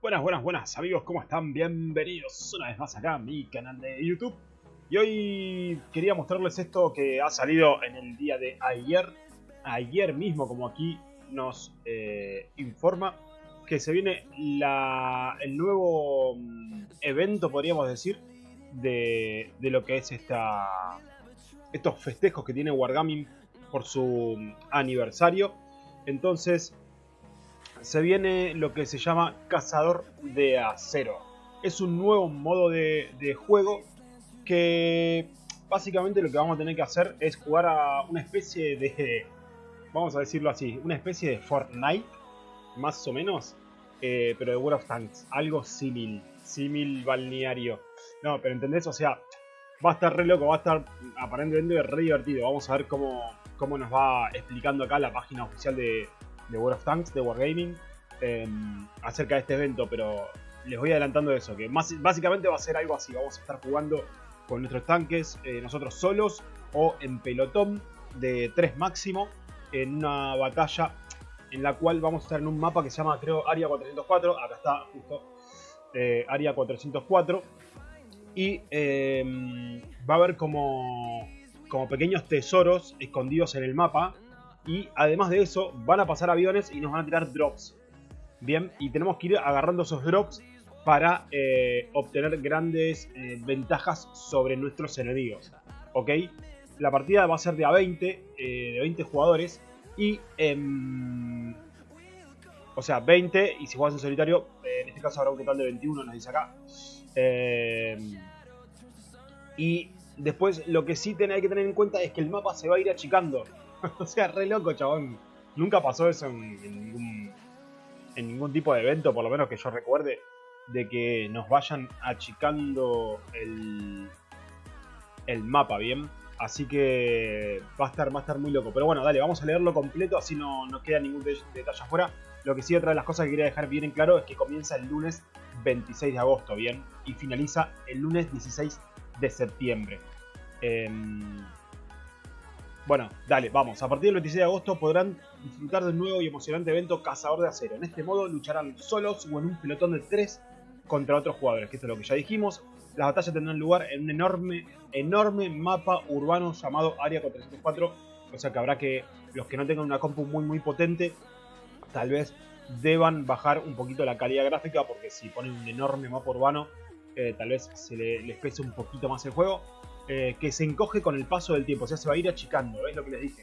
Buenas, buenas, buenas amigos, ¿cómo están? Bienvenidos una vez más acá a mi canal de YouTube. Y hoy quería mostrarles esto que ha salido en el día de ayer. Ayer mismo, como aquí nos eh, informa, que se viene la, el nuevo mm, evento, podríamos decir, de, de lo que es esta, estos festejos que tiene Wargaming por su aniversario. Entonces, se viene lo que se llama Cazador de Acero. Es un nuevo modo de, juego que básicamente lo que vamos a tener que hacer es jugar a una especie de, vamos a decirlo así, una especie de Fortnite, más o menos, eh, pero de World of Tanks, algo símil, símil balneario. No, pero ¿entendés? O sea, va a estar re loco, va a estar aparentemente re divertido. Vamos a ver cómo, cómo nos va explicando acá la página oficial de, de World of Tanks, de Wargaming, eh, acerca de este evento, pero les voy adelantando eso, que más, básicamente va a ser algo así, vamos a estar jugando con nuestros tanques, eh, nosotros solos o en pelotón de 3 máximo, en una batalla en la cual vamos a estar en un mapa que se llama, creo, Área 404, acá está justo, eh, Área 404, y eh, va a haber como, como pequeños tesoros escondidos en el mapa, y además de eso, van a pasar aviones y nos van a tirar drops. Bien, y tenemos que ir agarrando esos drops para eh, obtener grandes eh, ventajas sobre nuestros enemigos. ¿Ok? La partida va a ser de a 20, eh, de 20 jugadores. Y, em, o sea, 20. Y si juegas en solitario, en este caso habrá un total de 21, nos dice acá. Em, y después lo que sí hay que tener en cuenta es que el mapa se va a ir achicando. o sea, re loco, chabón. Nunca pasó eso en, ningún, en ningún tipo de evento, por lo menos que yo recuerde, de que nos vayan achicando el, el mapa, ¿bien? Así que va a, estar, va a estar muy loco. Pero bueno, dale, vamos a leerlo completo, así no nos queda ningún detalle afuera. Lo que sí, otra de las cosas que quería dejar bien en claro es que comienza el lunes 26 de agosto, ¿bien? Y finaliza el lunes 16 de septiembre. Eh, bueno, dale, vamos. A partir del 26 de agosto podrán disfrutar del nuevo y emocionante evento Cazador de Acero. En este modo lucharán solos o en un pelotón de 3 contra otros jugadores, que esto es lo que ya dijimos. Las batallas tendrán lugar en un enorme, enorme mapa urbano llamado Área 404. O sea que habrá que, los que no tengan una compu muy muy potente, tal vez deban bajar un poquito la calidad gráfica, porque si ponen un enorme mapa urbano, eh, tal vez se le, les pese un poquito más el juego eh, que se encoge con el paso del tiempo, o sea, se va a ir achicando, es lo que les dije.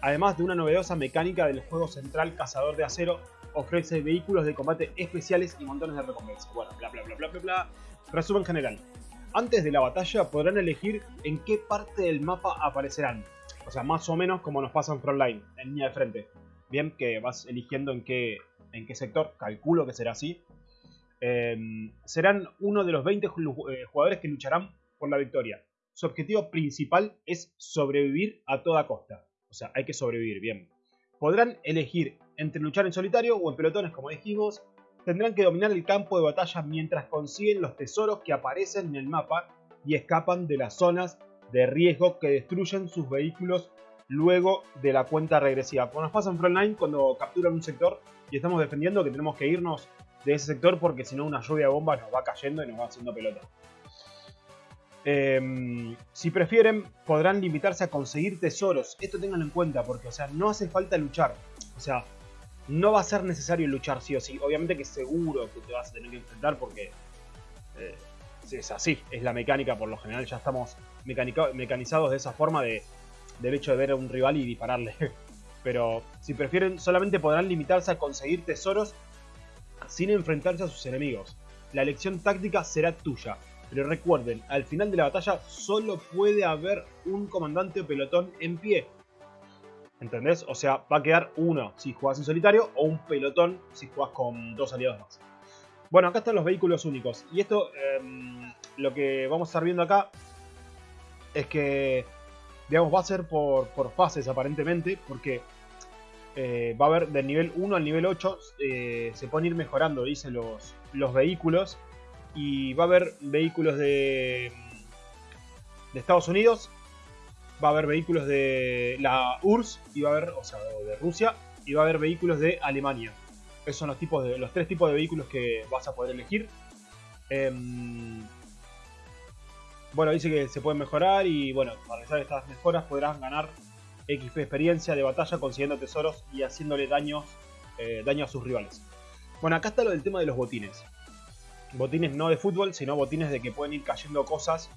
Además de una novedosa mecánica del juego central Cazador de Acero, ofrece vehículos de combate especiales y montones de recompensas. Bueno, bla bla bla bla bla bla. Resumen general. Antes de la batalla podrán elegir en qué parte del mapa aparecerán. O sea, más o menos como nos pasa en Frontline, en línea de frente. Bien, que vas eligiendo en qué, en qué sector, calculo que será así. Eh, serán uno de los 20 eh, jugadores que lucharán por la victoria su objetivo principal es sobrevivir a toda costa. O sea, hay que sobrevivir, bien. Podrán elegir entre luchar en solitario o en pelotones, como dijimos. Tendrán que dominar el campo de batalla mientras consiguen los tesoros que aparecen en el mapa y escapan de las zonas de riesgo que destruyen sus vehículos luego de la cuenta regresiva. Como nos pasa en Frontline cuando capturan un sector y estamos defendiendo que tenemos que irnos de ese sector porque si no una lluvia de bombas nos va cayendo y nos va haciendo pelota. Eh, si prefieren, podrán limitarse a conseguir tesoros. Esto tenganlo en cuenta, porque, o sea, no hace falta luchar. O sea, no va a ser necesario luchar sí o sí. Obviamente que seguro que te vas a tener que enfrentar porque eh, es así, es la mecánica por lo general. Ya estamos mecanizados de esa forma de, del hecho de ver a un rival y dispararle. Pero si prefieren, solamente podrán limitarse a conseguir tesoros sin enfrentarse a sus enemigos. La elección táctica será tuya. Pero recuerden, al final de la batalla solo puede haber un comandante o pelotón en pie. ¿Entendés? O sea, va a quedar uno si jugás en solitario o un pelotón si jugás con dos aliados más. Bueno, acá están los vehículos únicos. Y esto, eh, lo que vamos a estar viendo acá es que, digamos, va a ser por, por fases aparentemente. Porque eh, va a haber del nivel 1 al nivel 8, eh, se pueden ir mejorando, dice, los, los vehículos y va a haber vehículos de, de Estados Unidos, va a haber vehículos de la URSS, y va a haber, o sea, de Rusia, y va a haber vehículos de Alemania. Esos son los, tipos de, los tres tipos de vehículos que vas a poder elegir. Em, bueno, dice que se pueden mejorar y bueno, para realizar estas mejoras podrás ganar XP experiencia de batalla consiguiendo tesoros y haciéndole daño, eh, daño a sus rivales. Bueno, acá está lo del tema de los botines. Botines no de fútbol, sino botines de que pueden ir cayendo cosas.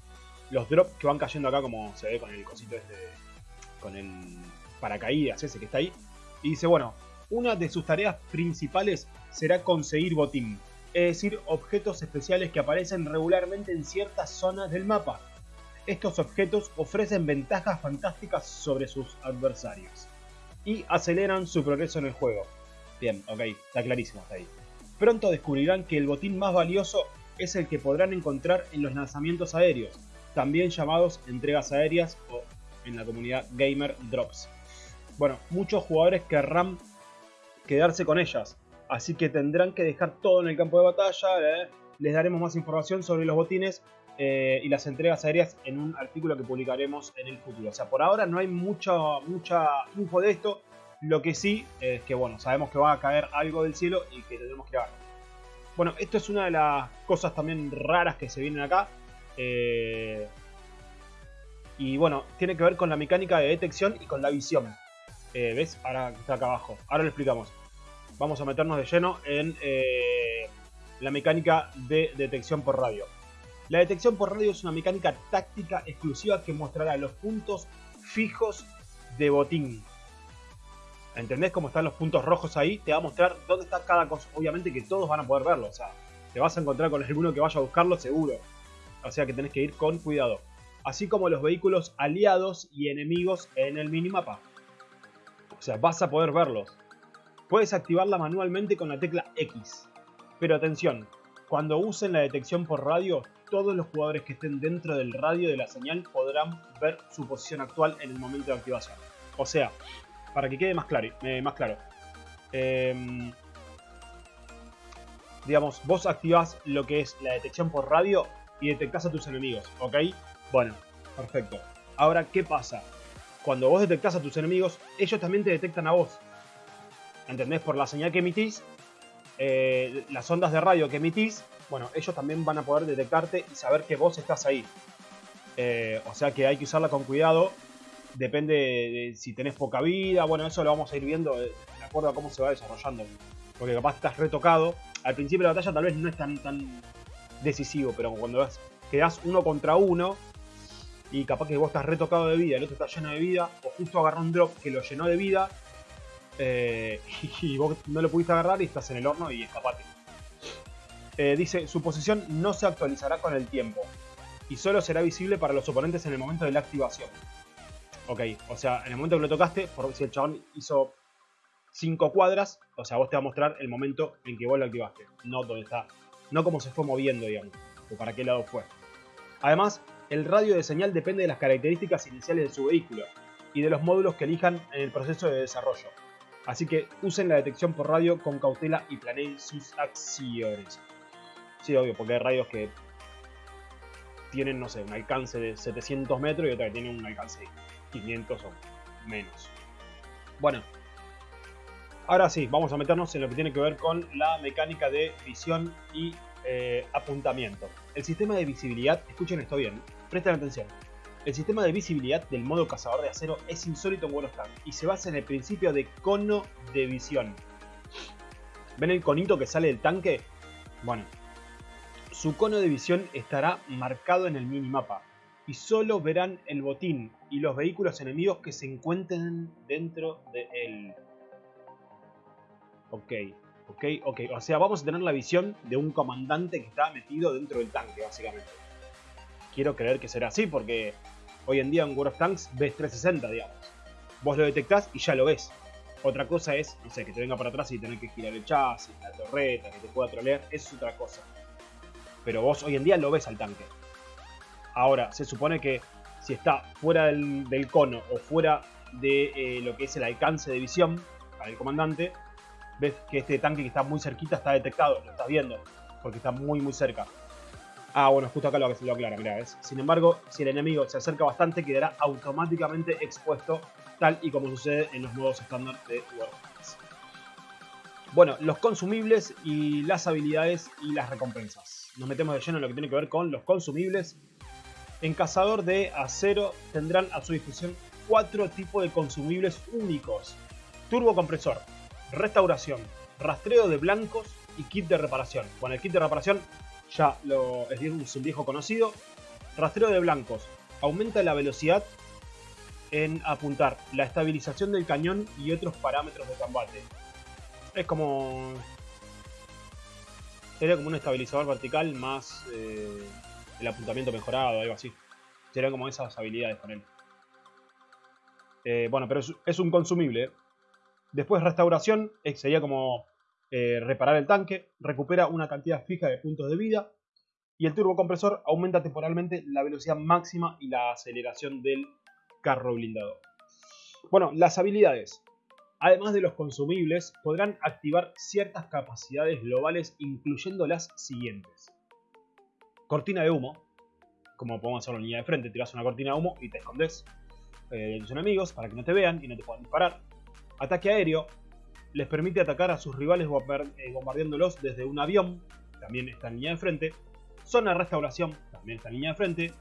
Los drops que van cayendo acá, como se ve con el cosito este, con el paracaídas ese que está ahí. Y dice, bueno, una de sus tareas principales será conseguir botín. Es decir, objetos especiales que aparecen regularmente en ciertas zonas del mapa. Estos objetos ofrecen ventajas fantásticas sobre sus adversarios. Y aceleran su progreso en el juego. Bien, ok, está clarísimo hasta ahí. Pronto descubrirán que el botín más valioso es el que podrán encontrar en los lanzamientos aéreos, también llamados entregas aéreas o en la comunidad gamer drops. Bueno, muchos jugadores querrán quedarse con ellas, así que tendrán que dejar todo en el campo de batalla. ¿eh? Les daremos más información sobre los botines eh, y las entregas aéreas en un artículo que publicaremos en el futuro. O sea, por ahora no hay mucha, mucha info de esto, lo que sí es que, bueno, sabemos que va a caer algo del cielo y que tendremos que ver. Bueno, esto es una de las cosas también raras que se vienen acá. Eh, y bueno, tiene que ver con la mecánica de detección y con la visión. Eh, ¿Ves? Ahora está acá abajo. Ahora lo explicamos. Vamos a meternos de lleno en eh, la mecánica de detección por radio. La detección por radio es una mecánica táctica exclusiva que mostrará los puntos fijos de botín ¿Entendés cómo están los puntos rojos ahí? Te va a mostrar dónde está cada cosa. Obviamente que todos van a poder verlo. O sea, te vas a encontrar con alguno que vaya a buscarlo seguro. O sea que tenés que ir con cuidado. Así como los vehículos aliados y enemigos en el minimapa. O sea, vas a poder verlos. Puedes activarla manualmente con la tecla X. Pero atención, cuando usen la detección por radio, todos los jugadores que estén dentro del radio de la señal podrán ver su posición actual en el momento de activación. O sea, para que quede más claro. Eh, más claro. Em, digamos, vos activás lo que es la detección por radio y detectás a tus enemigos, ¿ok? Bueno, perfecto. Ahora, ¿qué pasa? Cuando vos detectás a tus enemigos, ellos también te detectan a vos. ¿Entendés? Por la señal que emitís, eh, las ondas de radio que emitís, bueno, ellos también van a poder detectarte y saber que vos estás ahí. Eh, o sea que hay que usarla con cuidado depende de si tenés poca vida, bueno, eso lo vamos a ir viendo de acuerdo a cómo se va desarrollando. Porque capaz estás retocado. Al principio de la batalla tal vez no es tan, tan decisivo, pero cuando quedás uno contra uno y capaz que vos estás retocado de vida, el otro está lleno de vida, o justo agarró un drop que lo llenó de vida eh, y vos no lo pudiste agarrar y estás en el horno y escapate. Eh, dice, su posición no se actualizará con el tiempo y solo será visible para los oponentes en el momento de la activación. Ok, o sea, en el momento que lo tocaste, por si el chabón hizo 5 cuadras, o sea, vos te va a mostrar el momento en que vos lo activaste, no dónde está, no cómo se fue moviendo, digamos, o para qué lado fue. Además, el radio de señal depende de las características iniciales de su vehículo y de los módulos que elijan en el proceso de desarrollo. Así que usen la detección por radio con cautela y planeen sus acciones. Sí, obvio, porque hay radios que tienen, no sé, un alcance de 700 metros y otra que tienen un alcance de 500 o menos. Bueno, ahora sí, vamos a meternos en lo que tiene que ver con la mecánica de visión y eh, apuntamiento. El sistema de visibilidad, escuchen esto bien, presten atención. El sistema de visibilidad del modo cazador de acero es insólito en Tanks y se basa en el principio de cono de visión. ¿Ven el conito que sale del tanque? Bueno, su cono de visión estará marcado en el minimapa, y solo verán el botín y los vehículos enemigos que se encuentren dentro de él. Ok, ok, ok. O sea, vamos a tener la visión de un comandante que está metido dentro del tanque, básicamente. Quiero creer que será así porque hoy en día en World of Tanks ves 360, digamos. Vos lo detectás y ya lo ves. Otra cosa es, no sé, que te venga para atrás y tener que girar el chasis, la torreta, que te pueda trolear, es otra cosa. Pero vos hoy en día lo ves al tanque. Ahora, se supone que si está fuera del, cono o fuera de eh, lo que es el alcance de visión para el comandante, ves que este tanque que está muy cerquita está detectado, lo estás viendo, porque está muy muy cerca. Ah, bueno, justo acá lo, lo aclara, mirá, ¿ves? Sin embargo, si el enemigo se acerca bastante, quedará automáticamente expuesto, tal y como sucede en los modos estándar de Warcraft. Bueno, los consumibles y las habilidades y las recompensas. Nos metemos de lleno en lo que tiene que ver con los consumibles. En Cazador de Acero tendrán a su disposición cuatro tipos de consumibles únicos. Turbo compresor, restauración, rastreo de blancos y kit de reparación. Con el kit de reparación ya lo, es un viejo conocido. Rastreo de blancos. Aumenta la velocidad en apuntar, la estabilización del cañón y otros parámetros de combate. Es como... Sería como un estabilizador vertical más eh, el apuntamiento mejorado, algo así. Serían como esas habilidades con él. Eh, bueno, pero es, un consumible. Después restauración, eh, sería como reparar el tanque. Recupera una cantidad fija de puntos de vida. Y el turbocompresor aumenta temporalmente la velocidad máxima y la aceleración del carro blindado. Bueno, las habilidades. Además de los consumibles, podrán activar ciertas capacidades globales incluyendo las siguientes. Cortina de humo, como podemos hacerlo en línea de frente, tiras una cortina de humo y te escondes eh, de tus enemigos para que no te vean y no te puedan disparar. Ataque aéreo, les permite atacar a sus rivales eh, bombardeándolos desde un avión, también está en línea de frente. Zona de restauración, también está en línea de frente.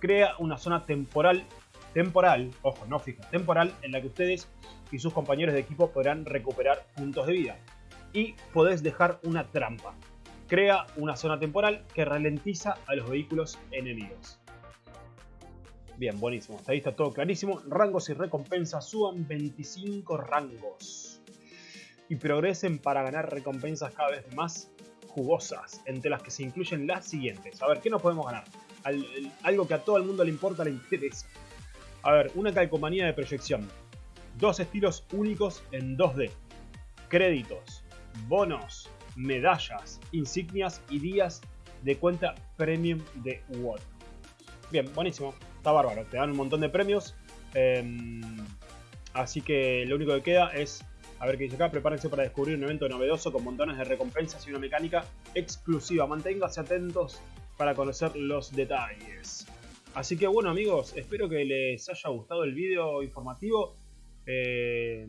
Crea una zona temporal, temporal, ojo, no fija, temporal, en la que ustedes y sus compañeros de equipo podrán recuperar puntos de vida. Y podés dejar una trampa. Crea una zona temporal que ralentiza a los vehículos enemigos. Bien, buenísimo. Ahí está todo clarísimo. Rangos y recompensas suban 25 rangos. Y progresen para ganar recompensas cada vez más jugosas, entre las que se incluyen las siguientes. A ver, ¿qué nos podemos ganar? algo que a todo el mundo le importa, le interesa. A ver, una calcomanía de proyección. Dos estilos únicos en 2D. Créditos, bonos, medallas, insignias y días de cuenta premium de WOT. Bien, buenísimo. Está bárbaro. Te dan un montón de premios. Em, así que lo único que queda es a ver qué dice acá. Prepárense para descubrir un evento novedoso con montones de recompensas y una mecánica exclusiva. Manténganse atentos para conocer los detalles. Así que bueno amigos, espero que les haya gustado el video informativo. Eh,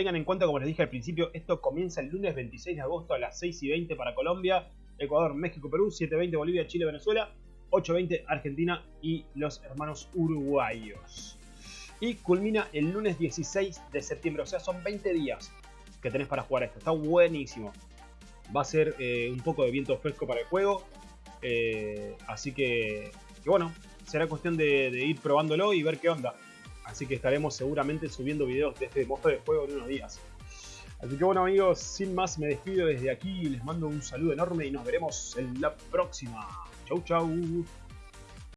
tengan en cuenta, como les dije al principio, esto comienza el lunes 26 de agosto a las 6 y 20 para Colombia, Ecuador, México, Perú, 7.20 Bolivia, Chile, Venezuela, 8.20 Argentina y los hermanos uruguayos. Y culmina el lunes 16 de septiembre, o sea, son 20 días que tenés para jugar esto. Está buenísimo. Va a ser eh, un poco de viento fresco para el juego. Eh, así que, bueno, será cuestión de ir probándolo y ver qué onda. Así que estaremos seguramente subiendo videos de este modo de juego en unos días. Así que bueno amigos, sin más me despido desde aquí, les mando un saludo enorme y nos veremos en la próxima. Chau chau.